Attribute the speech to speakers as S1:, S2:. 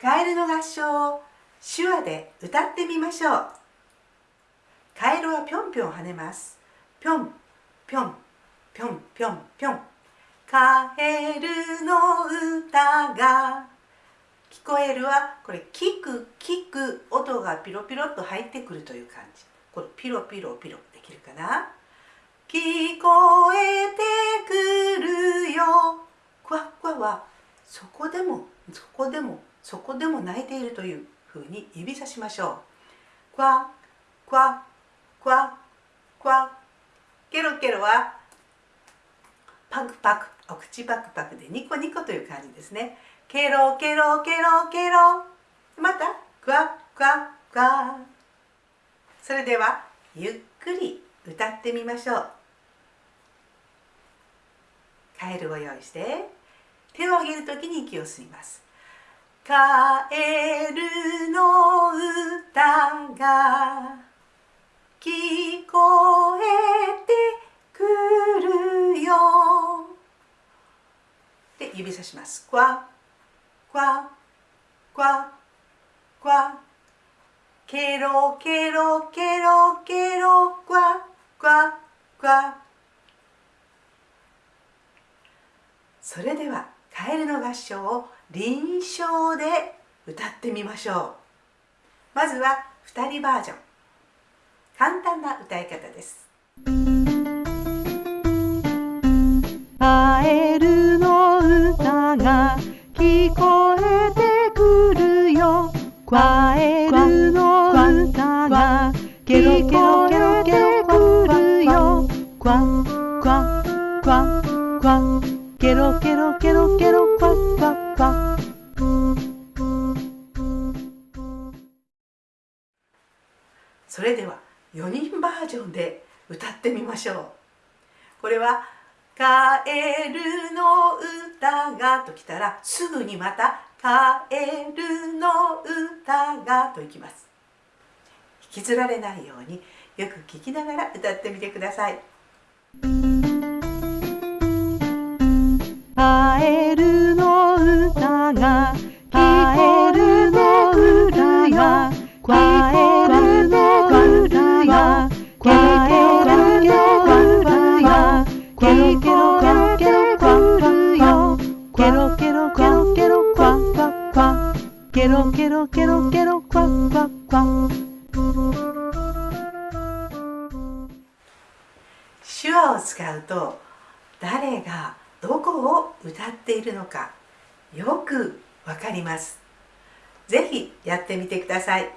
S1: カエルの合唱を手話で歌ってみましょう。カエルはぴょんぴょん跳ねます。ぴょんぴょんぴょんぴょんぴょん。カエルの歌が聞こえるはこれ聞く聞く音がピロピロっと入ってくるという感じ。これピロピロピロできるかな？聞こえてそこでもそこでもそこでも泣いているというふうに指さしましょう。クワクワクワクワ。ケロケロはパクパクお口パクパクでニコニコという感じですね。ケロケロケロケロ。またクワクワクワ。それではゆっくり歌ってみましょう。カエルを用意して。手を上げるときに息を吸います。カエルの歌が聞こえてくるよ。で指さします。クワクワクワクワ。ケロケロケロケロクワクワクワ。それではカエルの合唱を臨床で歌ってみましょう。まずは2人バージョン。簡単な歌い方です。
S2: カエルの歌が聞こえてくるよ。カエルの歌が聞こえてくるよ。クワクワクワクワケロケロケロケロ
S1: それでは4人バージョンで歌ってみましょう。これは「カエルの歌が」ときたらすぐにまた「カエルの歌が」といきます。引きずられないようによく聞きながら歌ってみてください。
S2: カエルの歌が聞こえてくるよカエルケロケロケロケロクワクワクワ
S1: 手話を使うと誰がどこを歌っているのかよくわかります。ぜひやってみてください。